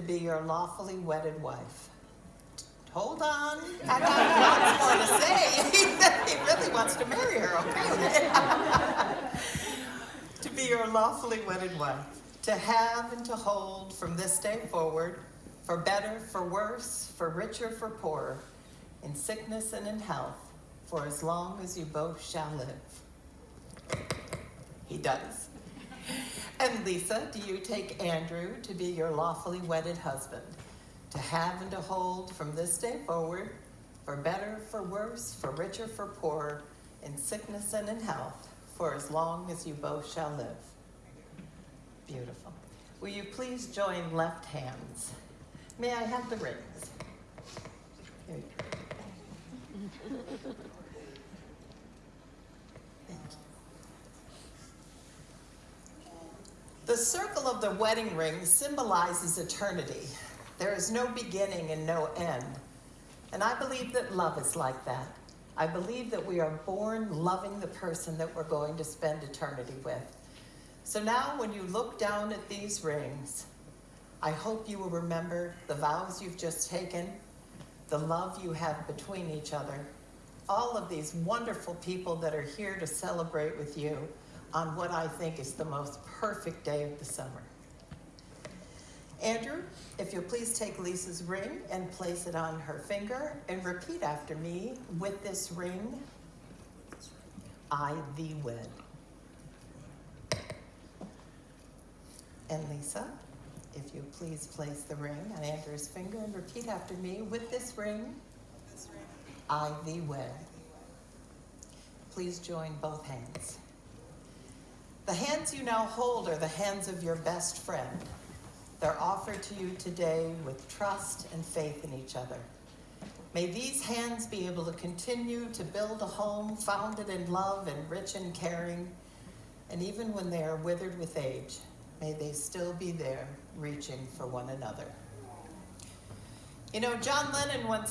to be your lawfully wedded wife. Hold on, I got lots more to say. he really wants to marry her, okay? to be your lawfully wedded wife, to have and to hold from this day forward, for better, for worse, for richer, for poorer, in sickness and in health, for as long as you both shall live. He does. And Lisa, do you take Andrew to be your lawfully wedded husband, to have and to hold from this day forward, for better, for worse, for richer, for poorer, in sickness and in health, for as long as you both shall live? Beautiful. Will you please join left hands? May I have the rings? Here you go. Thank you. The circle of the wedding ring symbolizes eternity. There is no beginning and no end. And I believe that love is like that. I believe that we are born loving the person that we're going to spend eternity with. So now, when you look down at these rings, I hope you will remember the vows you've just taken, the love you have between each other, all of these wonderful people that are here to celebrate with you on what I think is the most perfect day of the summer. Andrew, if you'll please take Lisa's ring and place it on her finger and repeat after me with this ring, I thee wed. And Lisa, if you please place the ring on Andrew's finger and repeat after me with this ring, I thee wed. Please join both hands. The hands you now hold are the hands of your best friend. They're offered to you today with trust and faith in each other. May these hands be able to continue to build a home founded in love and rich in caring. And even when they are withered with age, may they still be there reaching for one another. You know, John Lennon once